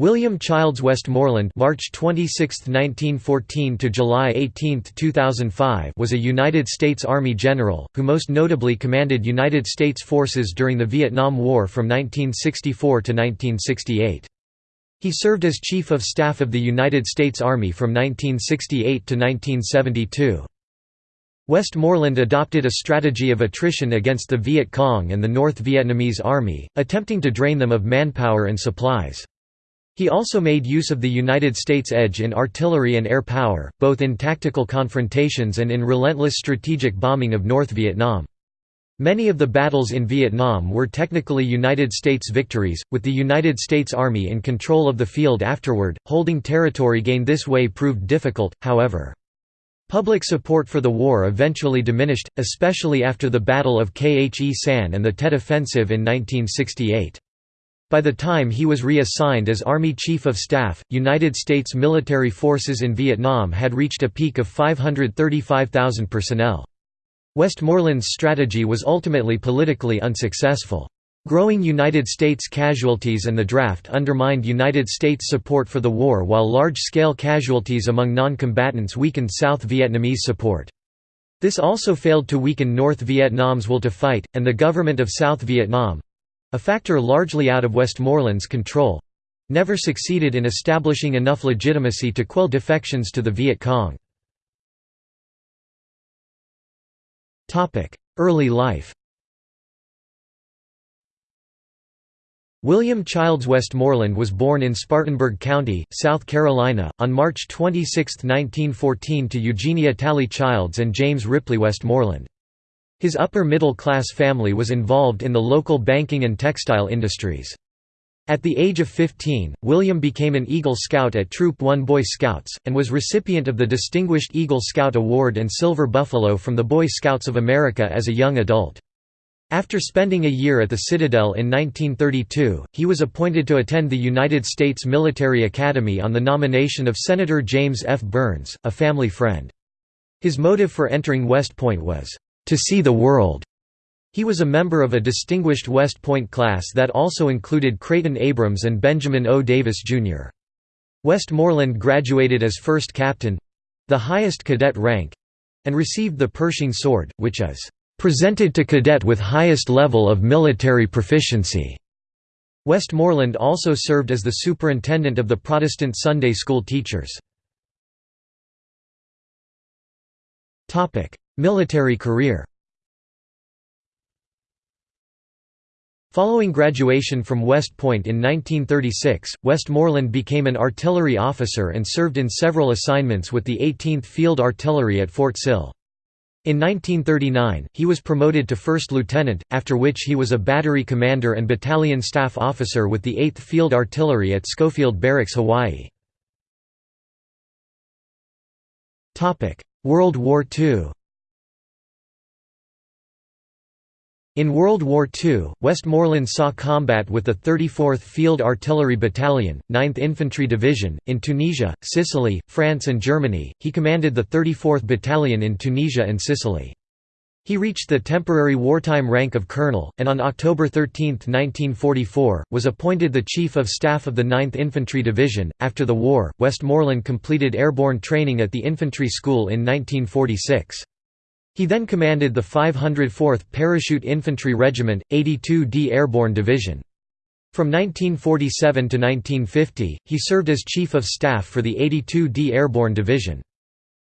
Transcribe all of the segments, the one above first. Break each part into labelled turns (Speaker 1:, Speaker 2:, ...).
Speaker 1: William Childs Westmoreland March 26, 1914 to July 18, 2005 was a United States Army general, who most notably commanded United States forces during the Vietnam War from 1964 to 1968. He served as Chief of Staff of the United States Army from 1968 to 1972. Westmoreland adopted a strategy of attrition against the Viet Cong and the North Vietnamese Army, attempting to drain them of manpower and supplies. He also made use of the United States edge in artillery and air power, both in tactical confrontations and in relentless strategic bombing of North Vietnam. Many of the battles in Vietnam were technically United States victories, with the United States Army in control of the field afterward. Holding territory gained this way proved difficult, however. Public support for the war eventually diminished, especially after the Battle of Khe Sanh and the Tet Offensive in 1968. By the time he was reassigned as Army Chief of Staff, United States military forces in Vietnam had reached a peak of 535,000 personnel. Westmoreland's strategy was ultimately politically unsuccessful. Growing United States casualties and the draft undermined United States support for the war while large-scale casualties among non-combatants weakened South Vietnamese support. This also failed to weaken North Vietnam's will to fight, and the government of South Vietnam, a factor largely out of Westmoreland's control never succeeded in establishing enough legitimacy to quell defections to the Viet Cong. Early life William Childs Westmoreland was born in Spartanburg County, South Carolina, on March 26, 1914 to Eugenia Tally Childs and James Ripley Westmoreland. His upper-middle-class family was involved in the local banking and textile industries. At the age of 15, William became an Eagle Scout at Troop 1 Boy Scouts, and was recipient of the Distinguished Eagle Scout Award and Silver Buffalo from the Boy Scouts of America as a young adult. After spending a year at the Citadel in 1932, he was appointed to attend the United States Military Academy on the nomination of Senator James F. Byrnes, a family friend. His motive for entering West Point was, to see the world. He was a member of a distinguished West Point class that also included Creighton Abrams and Benjamin O. Davis, Jr. Westmoreland graduated as first captain—the highest cadet rank—and received the Pershing Sword, which is "...presented to cadet with highest level of military proficiency." Westmoreland also served as the superintendent of the Protestant Sunday school teachers. Military career Following graduation from West Point in 1936, Westmoreland became an artillery officer and served in several assignments with the 18th Field Artillery at Fort Sill. In 1939, he was promoted to first lieutenant, after which he was a battery commander and battalion staff officer with the 8th Field Artillery at Schofield Barracks, Hawaii. World War II In World War II, Westmoreland saw combat with the 34th Field Artillery Battalion, 9th Infantry Division, in Tunisia, Sicily, France and Germany. He commanded the 34th Battalion in Tunisia and Sicily. He reached the temporary wartime rank of colonel, and on October 13, 1944, was appointed the Chief of Staff of the 9th Infantry Division. After the war, Westmoreland completed airborne training at the infantry school in 1946. He then commanded the 504th Parachute Infantry Regiment, 82d Airborne Division. From 1947 to 1950, he served as Chief of Staff for the 82d Airborne Division.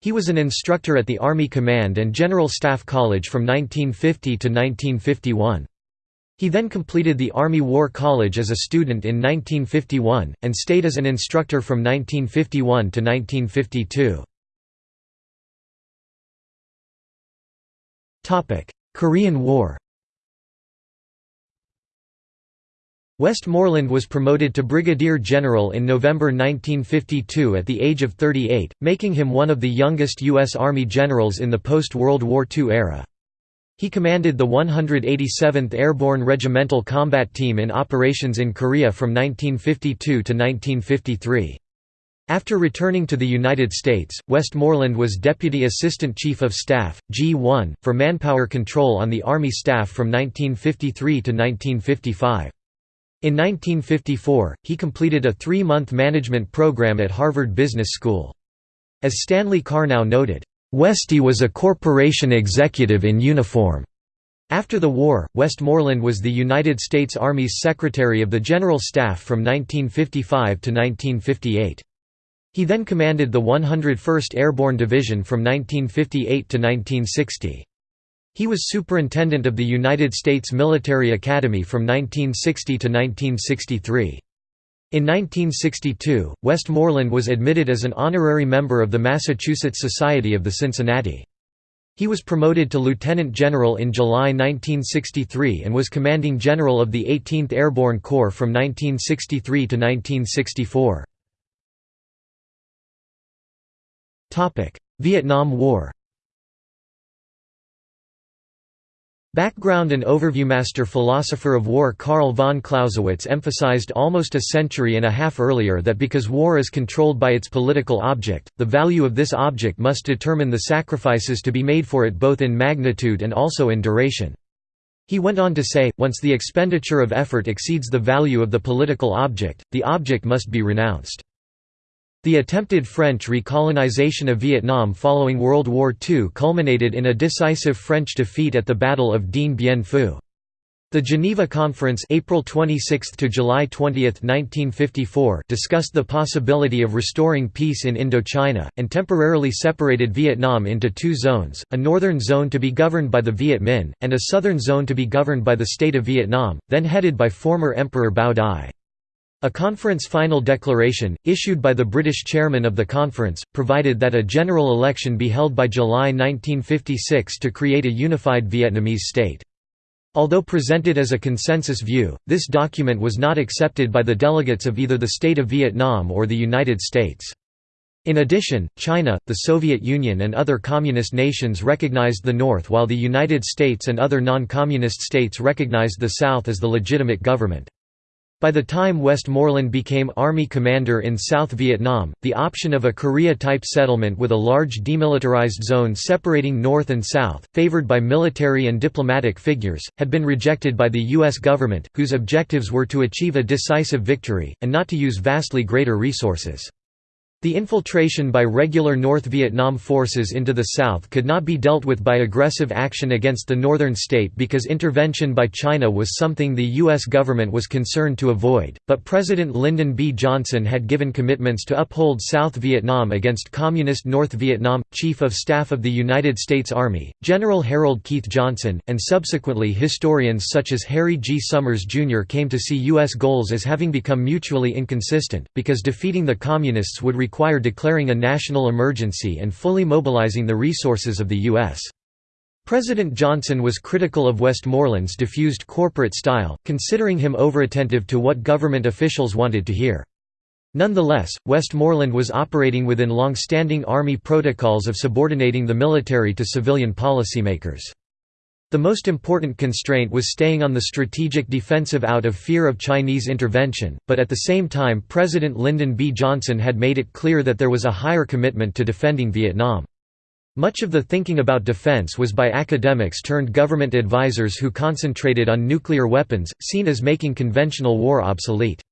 Speaker 1: He was an instructor at the Army Command and General Staff College from 1950 to 1951. He then completed the Army War College as a student in 1951, and stayed as an instructor from 1951 to 1952. Korean War Westmoreland was promoted to brigadier general in November 1952 at the age of 38, making him one of the youngest U.S. Army generals in the post-World War II era. He commanded the 187th Airborne Regimental Combat Team in operations in Korea from 1952 to 1953. After returning to the United States, Westmoreland was Deputy Assistant Chief of Staff, G1, for manpower control on the Army staff from 1953 to 1955. In 1954, he completed a three-month management program at Harvard Business School. As Stanley Karnow noted, "...Westy was a corporation executive in uniform." After the war, Westmoreland was the United States Army's Secretary of the General Staff from 1955 to 1958. He then commanded the 101st Airborne Division from 1958 to 1960. He was superintendent of the United States Military Academy from 1960 to 1963. In 1962, Westmoreland was admitted as an honorary member of the Massachusetts Society of the Cincinnati. He was promoted to lieutenant general in July 1963 and was commanding general of the 18th Airborne Corps from 1963 to 1964. Vietnam War Background and overview Master philosopher of war Karl von Clausewitz emphasized almost a century and a half earlier that because war is controlled by its political object, the value of this object must determine the sacrifices to be made for it both in magnitude and also in duration. He went on to say, once the expenditure of effort exceeds the value of the political object, the object must be renounced. The attempted French recolonization of Vietnam following World War II culminated in a decisive French defeat at the Battle of Dien Bien Phu. The Geneva Conference April 26 to July 20, 1954 discussed the possibility of restoring peace in Indochina, and temporarily separated Vietnam into two zones, a northern zone to be governed by the Viet Minh, and a southern zone to be governed by the State of Vietnam, then headed by former Emperor Bao Dai. A conference final declaration, issued by the British chairman of the conference, provided that a general election be held by July 1956 to create a unified Vietnamese state. Although presented as a consensus view, this document was not accepted by the delegates of either the State of Vietnam or the United States. In addition, China, the Soviet Union and other communist nations recognized the North while the United States and other non-communist states recognized the South as the legitimate government. By the time Westmoreland became Army commander in South Vietnam, the option of a Korea-type settlement with a large demilitarized zone separating North and South, favored by military and diplomatic figures, had been rejected by the U.S. government, whose objectives were to achieve a decisive victory, and not to use vastly greater resources. The infiltration by regular North Vietnam forces into the south could not be dealt with by aggressive action against the northern state because intervention by China was something the U.S. government was concerned to avoid, but President Lyndon B. Johnson had given commitments to uphold South Vietnam against Communist North Vietnam. Chief of Staff of the United States Army, General Harold Keith Johnson, and subsequently historians such as Harry G. Summers Jr. came to see U.S. goals as having become mutually inconsistent, because defeating the Communists would require declaring a national emergency and fully mobilizing the resources of the U.S. President Johnson was critical of Westmoreland's diffused corporate style, considering him overattentive to what government officials wanted to hear. Nonetheless, Westmoreland was operating within long-standing Army protocols of subordinating the military to civilian policymakers. The most important constraint was staying on the strategic defensive out of fear of Chinese intervention, but at the same time President Lyndon B. Johnson had made it clear that there was a higher commitment to defending Vietnam. Much of the thinking about defense was by academics turned government advisors who concentrated on nuclear weapons, seen as making conventional war obsolete.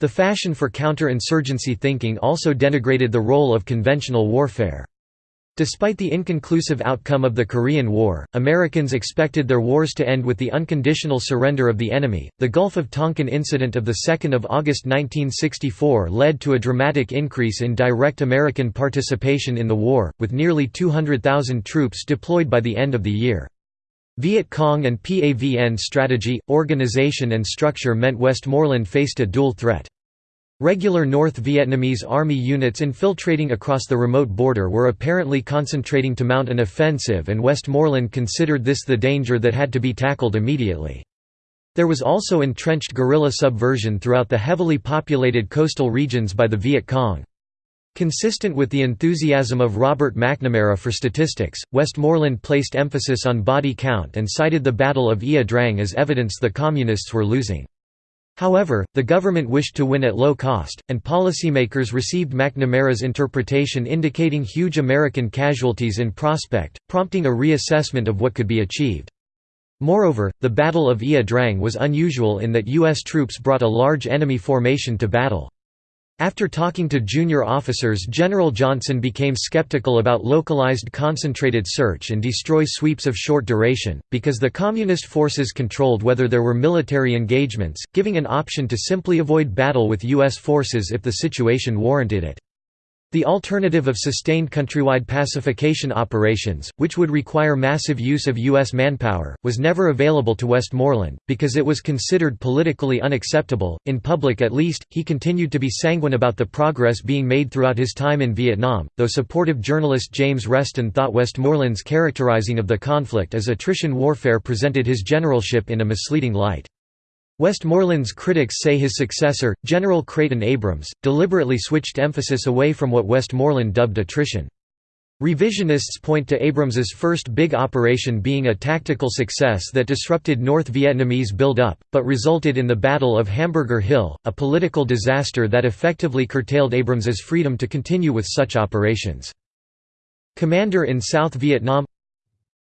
Speaker 1: The fashion for counterinsurgency thinking also denigrated the role of conventional warfare. Despite the inconclusive outcome of the Korean War, Americans expected their wars to end with the unconditional surrender of the enemy. The Gulf of Tonkin incident of the 2nd of August 1964 led to a dramatic increase in direct American participation in the war, with nearly 200,000 troops deployed by the end of the year. Viet Cong and PAVN strategy, organization and structure meant Westmoreland faced a dual threat. Regular North Vietnamese army units infiltrating across the remote border were apparently concentrating to mount an offensive and Westmoreland considered this the danger that had to be tackled immediately. There was also entrenched guerrilla subversion throughout the heavily populated coastal regions by the Viet Cong. Consistent with the enthusiasm of Robert McNamara for statistics, Westmoreland placed emphasis on body count and cited the Battle of Ia Drang as evidence the Communists were losing. However, the government wished to win at low cost, and policymakers received McNamara's interpretation indicating huge American casualties in prospect, prompting a reassessment of what could be achieved. Moreover, the Battle of Ia Drang was unusual in that U.S. troops brought a large enemy formation to battle. After talking to junior officers General Johnson became skeptical about localized concentrated search and destroy sweeps of short duration, because the Communist forces controlled whether there were military engagements, giving an option to simply avoid battle with U.S. forces if the situation warranted it. The alternative of sustained countrywide pacification operations, which would require massive use of U.S. manpower, was never available to Westmoreland, because it was considered politically unacceptable. In public at least, he continued to be sanguine about the progress being made throughout his time in Vietnam, though supportive journalist James Reston thought Westmoreland's characterizing of the conflict as attrition warfare presented his generalship in a misleading light. Westmoreland's critics say his successor, General Creighton Abrams, deliberately switched emphasis away from what Westmoreland dubbed attrition. Revisionists point to Abrams's first big operation being a tactical success that disrupted North Vietnamese build-up, but resulted in the Battle of Hamburger Hill, a political disaster that effectively curtailed Abrams's freedom to continue with such operations. Commander in South Vietnam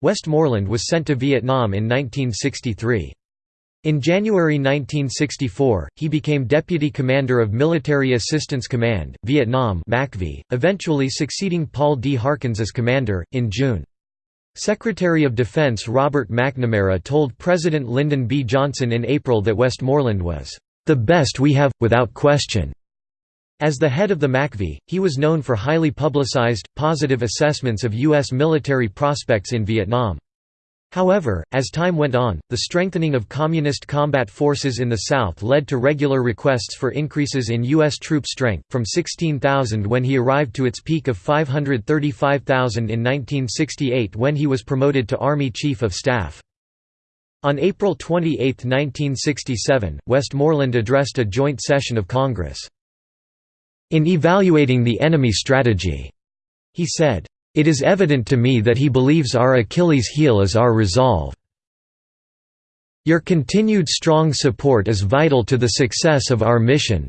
Speaker 1: Westmoreland was sent to Vietnam in 1963. In January 1964, he became Deputy Commander of Military Assistance Command, Vietnam eventually succeeding Paul D. Harkins as commander, in June. Secretary of Defense Robert McNamara told President Lyndon B. Johnson in April that Westmoreland was, "...the best we have, without question." As the head of the MACV, he was known for highly publicized, positive assessments of U.S. military prospects in Vietnam. However, as time went on, the strengthening of Communist combat forces in the South led to regular requests for increases in U.S. troop strength, from 16,000 when he arrived to its peak of 535,000 in 1968 when he was promoted to Army Chief of Staff. On April 28, 1967, Westmoreland addressed a joint session of Congress. In evaluating the enemy strategy, he said, it is evident to me that he believes our Achilles heel is our resolve. Your continued strong support is vital to the success of our mission.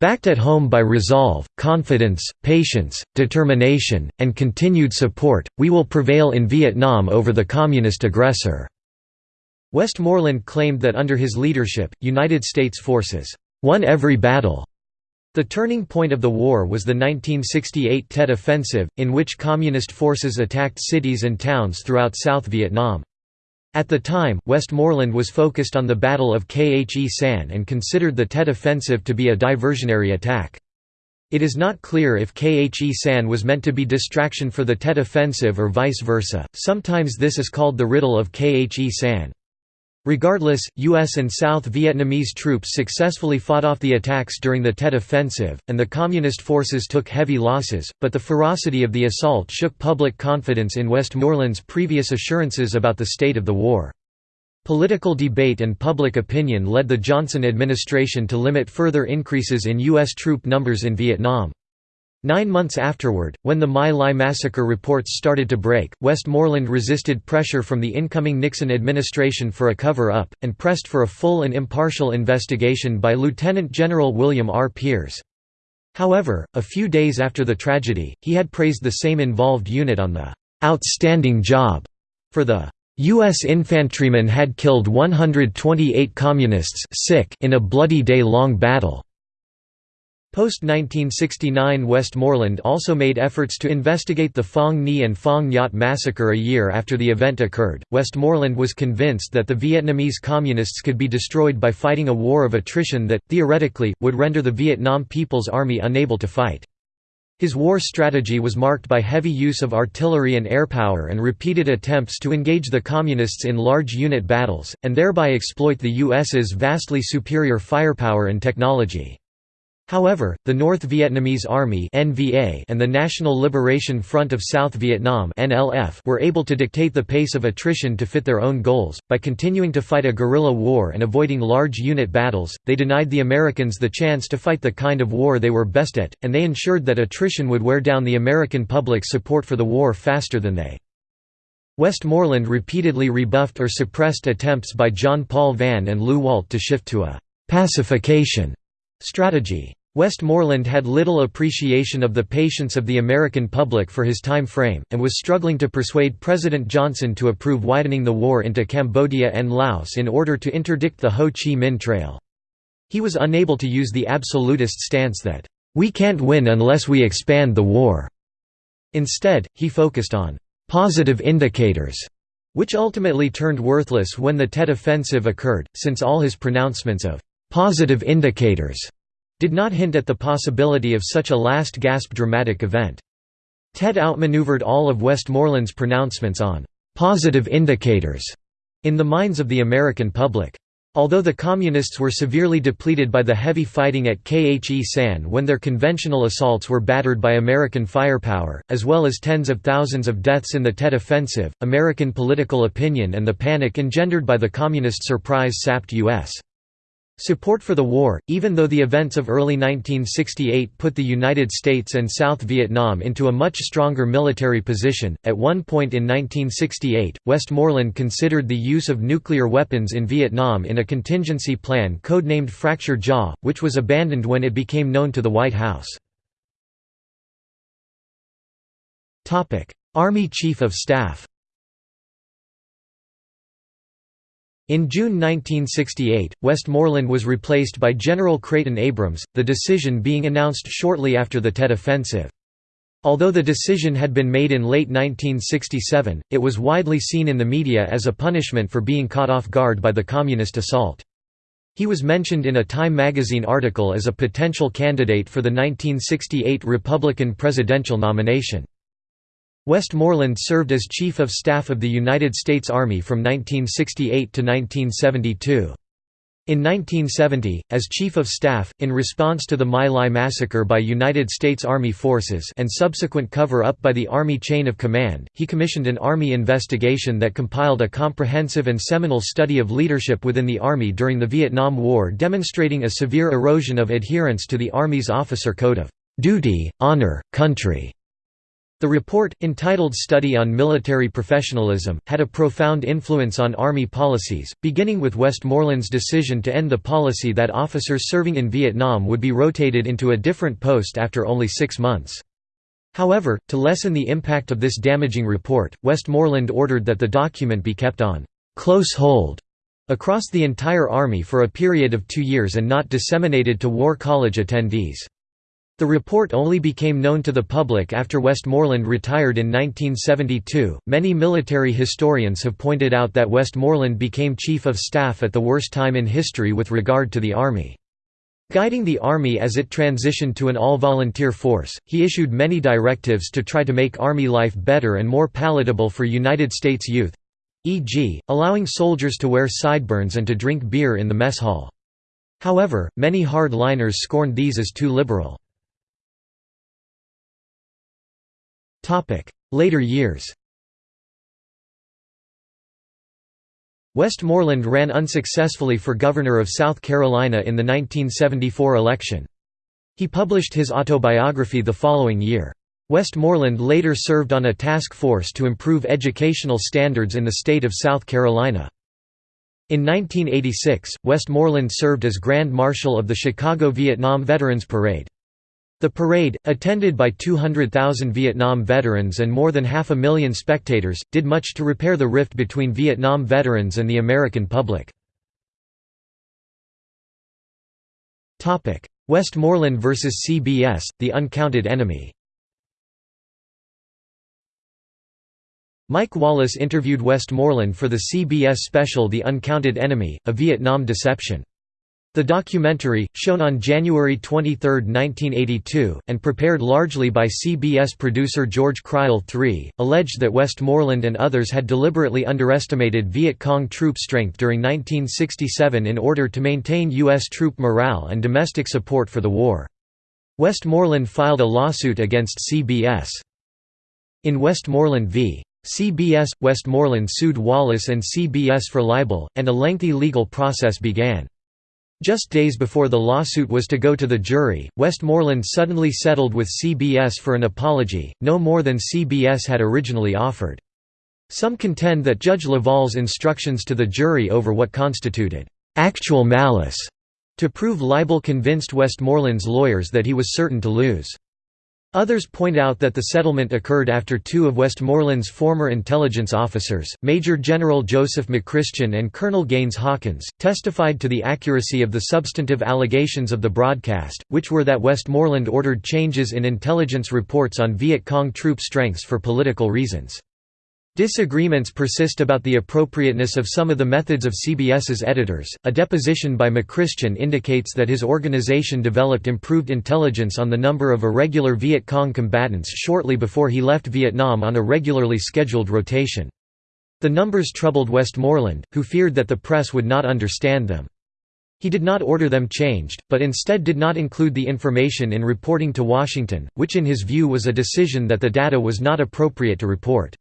Speaker 1: Backed at home by resolve, confidence, patience, determination, and continued support, we will prevail in Vietnam over the Communist aggressor." Westmoreland claimed that under his leadership, United States forces won every battle the turning point of the war was the 1968 Tet Offensive, in which Communist forces attacked cities and towns throughout South Vietnam. At the time, Westmoreland was focused on the Battle of Khe Sanh and considered the Tet Offensive to be a diversionary attack. It is not clear if Khe Sanh was meant to be distraction for the Tet Offensive or vice versa, sometimes this is called the riddle of Khe Sanh. Regardless, U.S. and South Vietnamese troops successfully fought off the attacks during the Tet Offensive, and the Communist forces took heavy losses, but the ferocity of the assault shook public confidence in Westmoreland's previous assurances about the state of the war. Political debate and public opinion led the Johnson administration to limit further increases in U.S. troop numbers in Vietnam. Nine months afterward, when the My Lai massacre reports started to break, Westmoreland resisted pressure from the incoming Nixon administration for a cover-up, and pressed for a full and impartial investigation by Lieutenant General William R. Peers. However, a few days after the tragedy, he had praised the same involved unit on the "'outstanding job' for the U.S. infantrymen had killed 128 Communists sick in a bloody day-long battle. Post-1969 Westmoreland also made efforts to investigate the Phoang Nhi and Phoang Nhot massacre a year after the event occurred. Westmoreland was convinced that the Vietnamese Communists could be destroyed by fighting a war of attrition that, theoretically, would render the Vietnam People's Army unable to fight. His war strategy was marked by heavy use of artillery and air power and repeated attempts to engage the Communists in large unit battles, and thereby exploit the U.S.'s vastly superior firepower and technology. However, the North Vietnamese Army and the National Liberation Front of South Vietnam were able to dictate the pace of attrition to fit their own goals. By continuing to fight a guerrilla war and avoiding large unit battles, they denied the Americans the chance to fight the kind of war they were best at, and they ensured that attrition would wear down the American public's support for the war faster than they. Westmoreland repeatedly rebuffed or suppressed attempts by John Paul Vann and Lew Walt to shift to a «pacification» strategy. Westmoreland had little appreciation of the patience of the American public for his time frame, and was struggling to persuade President Johnson to approve widening the war into Cambodia and Laos in order to interdict the Ho Chi Minh Trail. He was unable to use the absolutist stance that, "...we can't win unless we expand the war." Instead, he focused on, "...positive indicators." which ultimately turned worthless when the Tet Offensive occurred, since all his pronouncements of "...positive indicators." did not hint at the possibility of such a last-gasp dramatic event. Tet outmaneuvered all of Westmoreland's pronouncements on «positive indicators» in the minds of the American public. Although the Communists were severely depleted by the heavy fighting at Khe Sanh when their conventional assaults were battered by American firepower, as well as tens of thousands of deaths in the Tet Offensive, American political opinion and the panic engendered by the Communist surprise sapped U.S. Support for the war, even though the events of early 1968 put the United States and South Vietnam into a much stronger military position. At one point in 1968, Westmoreland considered the use of nuclear weapons in Vietnam in a contingency plan codenamed Fracture Jaw, which was abandoned when it became known to the White House. Army Chief of Staff In June 1968, Westmoreland was replaced by General Creighton Abrams, the decision being announced shortly after the Tet Offensive. Although the decision had been made in late 1967, it was widely seen in the media as a punishment for being caught off guard by the Communist assault. He was mentioned in a Time magazine article as a potential candidate for the 1968 Republican presidential nomination. Westmoreland served as Chief of Staff of the United States Army from 1968 to 1972. In 1970, as Chief of Staff, in response to the My Lai massacre by United States Army forces and subsequent cover-up by the Army Chain of Command, he commissioned an Army investigation that compiled a comprehensive and seminal study of leadership within the Army during the Vietnam War demonstrating a severe erosion of adherence to the Army's officer code of duty, honor, country. The report, entitled Study on Military Professionalism, had a profound influence on Army policies, beginning with Westmoreland's decision to end the policy that officers serving in Vietnam would be rotated into a different post after only six months. However, to lessen the impact of this damaging report, Westmoreland ordered that the document be kept on «close hold» across the entire Army for a period of two years and not disseminated to War College attendees. The report only became known to the public after Westmoreland retired in 1972. Many military historians have pointed out that Westmoreland became Chief of Staff at the worst time in history with regard to the Army. Guiding the Army as it transitioned to an all-volunteer force, he issued many directives to try to make Army life better and more palatable for United States youth e.g., allowing soldiers to wear sideburns and to drink beer in the mess hall. However, many hard-liners scorned these as too liberal. Later years Westmoreland ran unsuccessfully for governor of South Carolina in the 1974 election. He published his autobiography the following year. Westmoreland later served on a task force to improve educational standards in the state of South Carolina. In 1986, Westmoreland served as Grand Marshal of the Chicago Vietnam Veterans Parade. The parade, attended by 200,000 Vietnam veterans and more than half a million spectators, did much to repair the rift between Vietnam veterans and the American public. Westmoreland vs. CBS, The Uncounted Enemy Mike Wallace interviewed Westmoreland for the CBS special The Uncounted Enemy, A Vietnam Deception. The documentary, shown on January 23, 1982, and prepared largely by CBS producer George Crile III, alleged that Westmoreland and others had deliberately underestimated Viet Cong troop strength during 1967 in order to maintain U.S. troop morale and domestic support for the war. Westmoreland filed a lawsuit against CBS. In Westmoreland v. CBS, Westmoreland sued Wallace and CBS for libel, and a lengthy legal process began. Just days before the lawsuit was to go to the jury, Westmoreland suddenly settled with CBS for an apology, no more than CBS had originally offered. Some contend that Judge Leval's instructions to the jury over what constituted actual malice To prove libel convinced Westmoreland's lawyers that he was certain to lose. Others point out that the settlement occurred after two of Westmoreland's former intelligence officers, Major General Joseph McChristian and Colonel Gaines Hawkins, testified to the accuracy of the substantive allegations of the broadcast, which were that Westmoreland ordered changes in intelligence reports on Viet Cong troop strengths for political reasons. Disagreements persist about the appropriateness of some of the methods of CBS's editors. A deposition by McChristian indicates that his organization developed improved intelligence on the number of irregular Viet Cong combatants shortly before he left Vietnam on a regularly scheduled rotation. The numbers troubled Westmoreland, who feared that the press would not understand them. He did not order them changed, but instead did not include the information in reporting to Washington, which in his view was a decision that the data was not appropriate to report.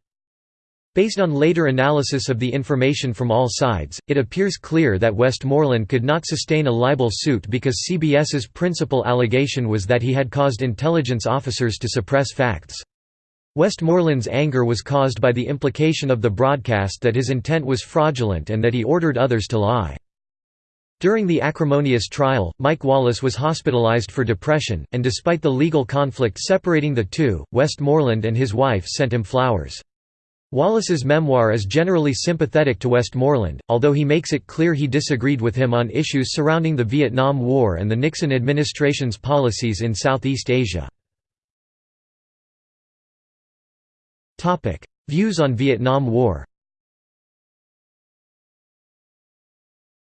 Speaker 1: Based on later analysis of the information from all sides, it appears clear that Westmoreland could not sustain a libel suit because CBS's principal allegation was that he had caused intelligence officers to suppress facts. Westmoreland's anger was caused by the implication of the broadcast that his intent was fraudulent and that he ordered others to lie. During the acrimonious trial, Mike Wallace was hospitalized for depression, and despite the legal conflict separating the two, Westmoreland and his wife sent him flowers. Wallace's memoir is generally sympathetic to Westmoreland, although he makes it clear he disagreed with him on issues surrounding the Vietnam War and the Nixon administration's policies in Southeast Asia. Views on Vietnam War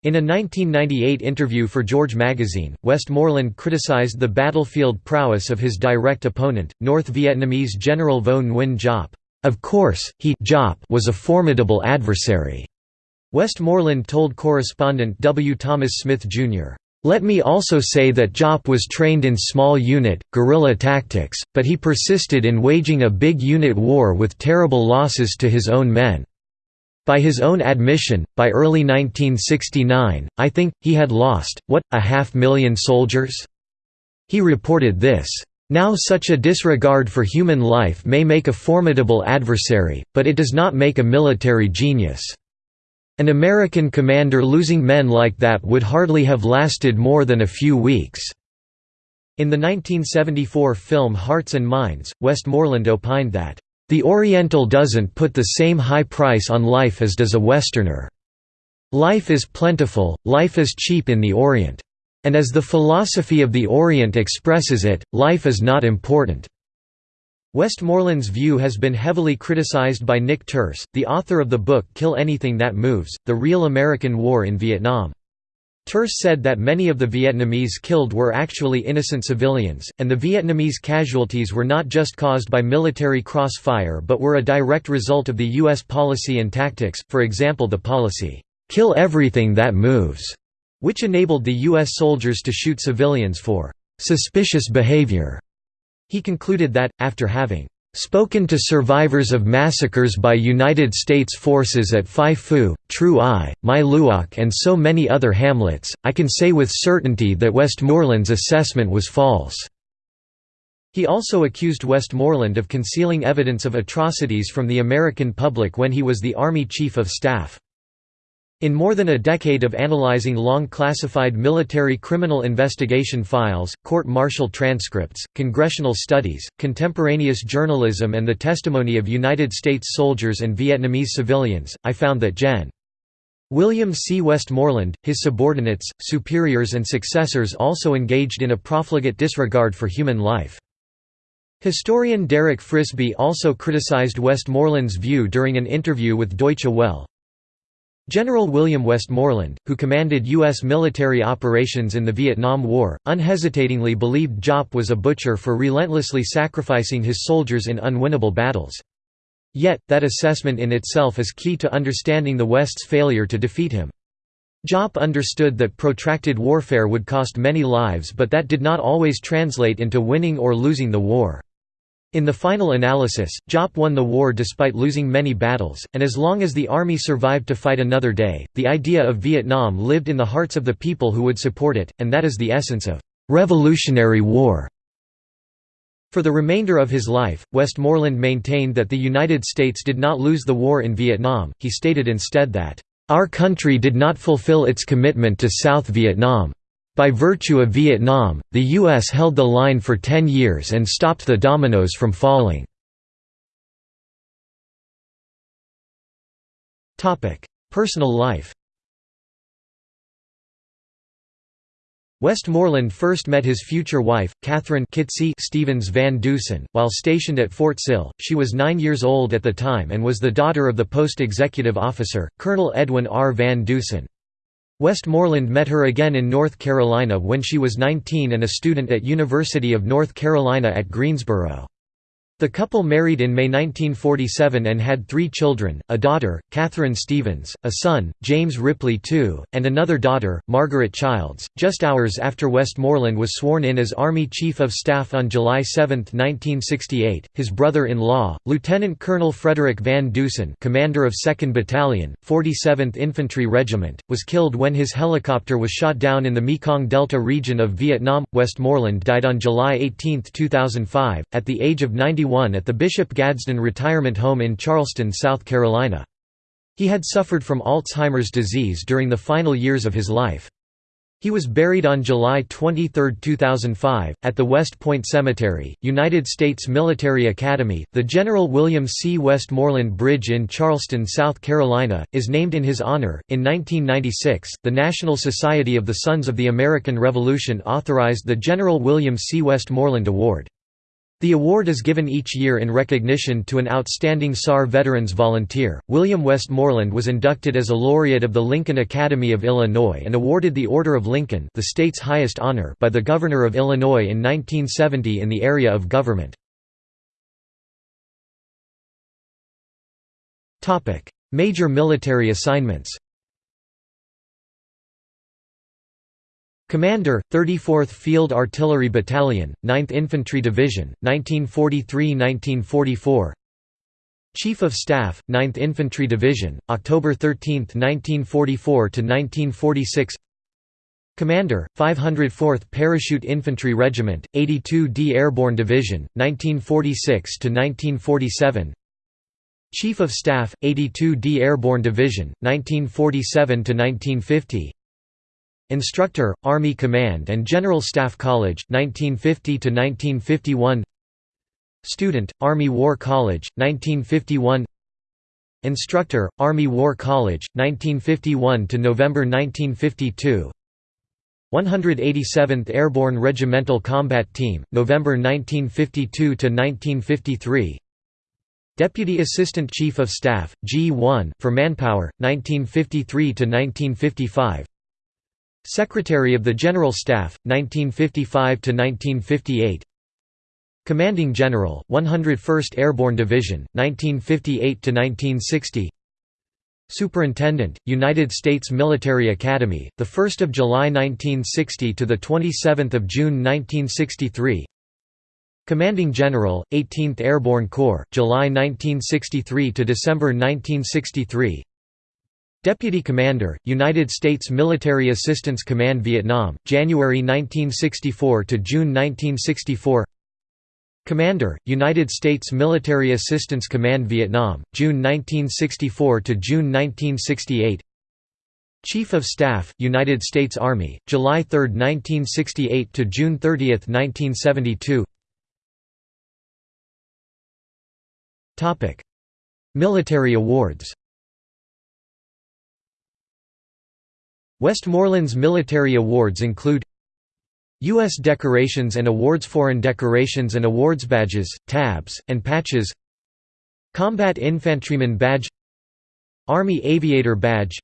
Speaker 1: In a 1998 interview for George magazine, Westmoreland criticized the battlefield prowess of his direct opponent, North Vietnamese General Vo Nguyen Giap. Of course, he was a formidable adversary. Westmoreland told correspondent W. Thomas Smith, Jr. Let me also say that Giap was trained in small unit, guerrilla tactics, but he persisted in waging a big unit war with terrible losses to his own men. By his own admission, by early 1969, I think, he had lost, what, a half million soldiers? He reported this. Now such a disregard for human life may make a formidable adversary, but it does not make a military genius. An American commander losing men like that would hardly have lasted more than a few weeks." In the 1974 film Hearts and Minds, Westmoreland opined that, "...the Oriental doesn't put the same high price on life as does a Westerner. Life is plentiful, life is cheap in the Orient. And as the philosophy of the Orient expresses it, life is not important. Westmoreland's view has been heavily criticized by Nick Turse, the author of the book Kill Anything That Moves, The Real American War in Vietnam. Turse said that many of the Vietnamese killed were actually innocent civilians, and the Vietnamese casualties were not just caused by military crossfire but were a direct result of the U.S. policy and tactics, for example the policy, "'Kill everything that moves' which enabled the U.S. soldiers to shoot civilians for «suspicious behavior». He concluded that, after having spoken to survivors of massacres by United States forces at Phi Phu, Trieu Ai, My Luoc and so many other hamlets, I can say with certainty that Westmoreland's assessment was false." He also accused Westmoreland of concealing evidence of atrocities from the American public when he was the Army Chief of Staff. In more than a decade of analyzing long classified military criminal investigation files, court-martial transcripts, congressional studies, contemporaneous journalism and the testimony of United States soldiers and Vietnamese civilians, I found that Gen. William C. Westmoreland, his subordinates, superiors and successors also engaged in a profligate disregard for human life. Historian Derek Frisby also criticized Westmoreland's view during an interview with Deutsche Welle, General William Westmoreland, who commanded U.S. military operations in the Vietnam War, unhesitatingly believed Giap was a butcher for relentlessly sacrificing his soldiers in unwinnable battles. Yet, that assessment in itself is key to understanding the West's failure to defeat him. Giap understood that protracted warfare would cost many lives but that did not always translate into winning or losing the war. In the final analysis, Giap won the war despite losing many battles, and as long as the army survived to fight another day, the idea of Vietnam lived in the hearts of the people who would support it, and that is the essence of «Revolutionary War». For the remainder of his life, Westmoreland maintained that the United States did not lose the war in Vietnam, he stated instead that, "...our country did not fulfill its commitment to South Vietnam." By virtue of Vietnam, the U.S. held the line for ten years and stopped the dominoes from falling. Personal life Westmoreland first met his future wife, Catherine Kitsy Stevens Van Dusen, while stationed at Fort Sill. She was nine years old at the time and was the daughter of the post executive officer, Colonel Edwin R. Van Dusen. Westmoreland met her again in North Carolina when she was 19 and a student at University of North Carolina at Greensboro. The couple married in May 1947 and had three children, a daughter, Catherine Stevens, a son, James Ripley II, and another daughter, Margaret Childs. Just hours after Westmoreland was sworn in as Army Chief of Staff on July 7, 1968, his brother-in-law, Lieutenant Colonel Frederick Van Dusen commander of 2nd Battalion, 47th Infantry Regiment, was killed when his helicopter was shot down in the Mekong Delta region of Vietnam. Westmoreland died on July 18, 2005, at the age of 91 at the Bishop Gadsden Retirement Home in Charleston, South Carolina. He had suffered from Alzheimer's disease during the final years of his life. He was buried on July 23, 2005, at the West Point Cemetery, United States Military Academy. The General William C. Westmoreland Bridge in Charleston, South Carolina, is named in his honor. In 1996, the National Society of the Sons of the American Revolution authorized the General William C. Westmoreland Award. The award is given each year in recognition to an outstanding SAR Veterans volunteer. William Westmoreland was inducted as a laureate of the Lincoln Academy of Illinois and awarded the Order of Lincoln, the state's highest honor, by the Governor of Illinois in 1970 in the area of government. Topic: Major military assignments. Commander, 34th Field Artillery Battalion, 9th Infantry Division, 1943–1944 Chief of Staff, 9th Infantry Division, October 13, 1944–1946 Commander, 504th Parachute Infantry Regiment, 82d Airborne Division, 1946–1947 Chief of Staff, 82d Airborne Division, 1947–1950 Instructor, Army Command and General Staff College 1950 to 1951 Student, Army War College 1951 Instructor, Army War College 1951 to November 1952 187th Airborne Regimental Combat Team November 1952 to 1953 Deputy Assistant Chief of Staff G1 for Manpower 1953 to 1955 Secretary of the General Staff, 1955–1958 Commanding General, 101st Airborne Division, 1958–1960 Superintendent, United States Military Academy, 1 July 1960 to 27 June 1963 Commanding General, 18th Airborne Corps, July 1963 to December 1963 Deputy Commander, United States Military Assistance Command Vietnam, January 1964 to June 1964 Commander, United States Military Assistance Command Vietnam, June 1964 to June 1968 Chief of Staff, United States Army, July 3, 1968 to June 30, 1972 Military awards Westmoreland's military awards include U.S. decorations and awards Foreign decorations and awards badges, tabs, and patches Combat Infantryman Badge Army Aviator Badge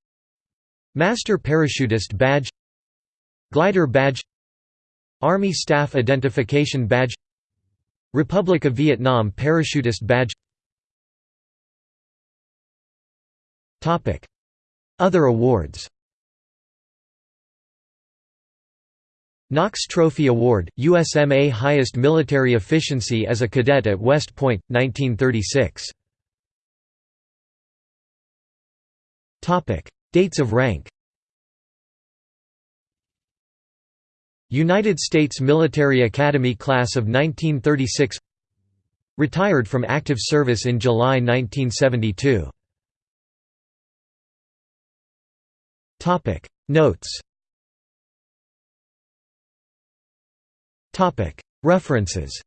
Speaker 1: Master Parachutist Badge Glider Badge Army Staff Identification Badge Republic of Vietnam Parachutist Badge Other awards Knox Trophy Award, USMA Highest Military Efficiency as a Cadet at West Point, 1936 Dates of rank. United States Military Academy Class of 1936 Retired from active service in July 1972 Notes References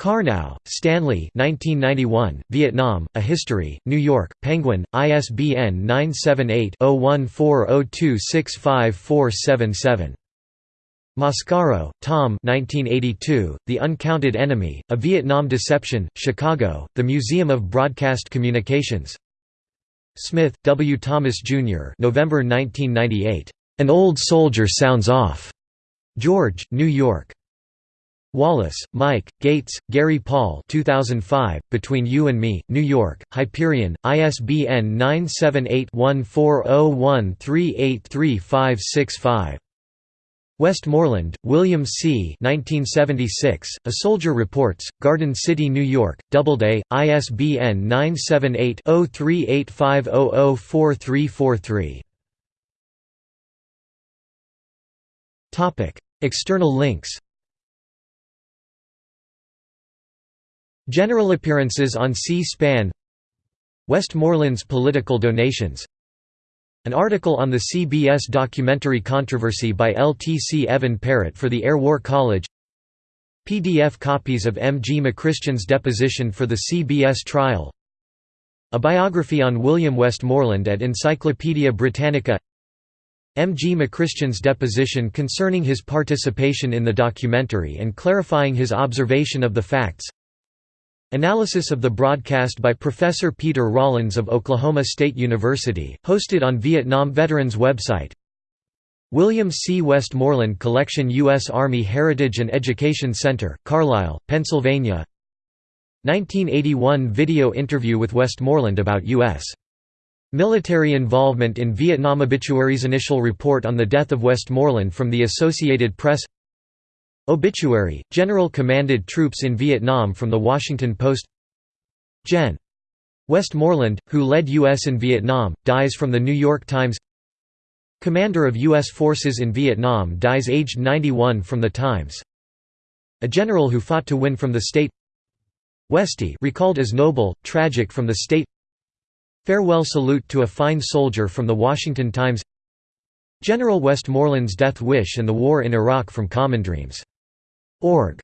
Speaker 1: Karnow, Stanley 1991, Vietnam, A History, New York, Penguin, ISBN 978-0140265477. Mascaro, Tom 1982, The Uncounted Enemy, A Vietnam Deception, Chicago, The Museum of Broadcast Communications Smith, W. Thomas, Jr. November 1998. An Old Soldier Sounds Off. George, New York. Wallace, Mike, Gates, Gary Paul 2005, Between You and Me, New York, Hyperion, ISBN 978-1401383565. Westmoreland, William C. 1976, A Soldier Reports, Garden City, New York, Doubleday, ISBN 978-0385004343. External links General appearances on C-SPAN Westmoreland's political donations An article on the CBS documentary controversy by LTC Evan Parrott for the Air War College PDF copies of M. G. McChristian's deposition for the CBS trial A biography on William Westmoreland at Encyclopædia Britannica M. G. McChristian's deposition concerning his participation in the documentary and clarifying his observation of the facts Analysis of the broadcast by Professor Peter Rollins of Oklahoma State University, hosted on Vietnam Veterans website William C. Westmoreland Collection U.S. Army Heritage and Education Center, Carlisle, Pennsylvania 1981 video interview with Westmoreland about U.S. military involvement in Vietnam Obituaries Initial report on the death of Westmoreland from the Associated Press Obituary, General commanded troops in Vietnam from The Washington Post Gen. Westmoreland, who led U.S. in Vietnam, dies from The New York Times Commander of U.S. forces in Vietnam dies aged 91 from The Times A general who fought to win from the state Westy recalled as noble, tragic from the state Farewell salute to a fine soldier from The Washington Times General Westmoreland's death wish and the war in Iraq from Common Dreams Org.